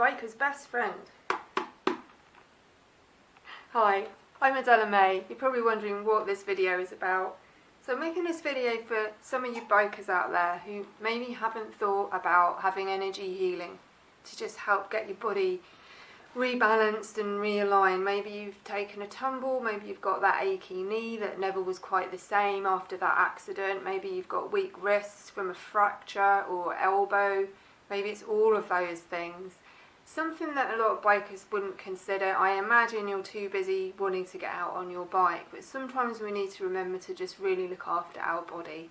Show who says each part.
Speaker 1: biker's best friend. Hi, I'm Adela May. You're probably wondering what this video is about. So I'm making this video for some of you bikers out there who maybe haven't thought about having energy healing to just help get your body rebalanced and realigned. Maybe you've taken a tumble, maybe you've got that achy knee that never was quite the same after that accident, maybe you've got weak wrists from a fracture or elbow, maybe it's all of those things. Something that a lot of bikers wouldn't consider, I imagine you're too busy wanting to get out on your bike, but sometimes we need to remember to just really look after our body.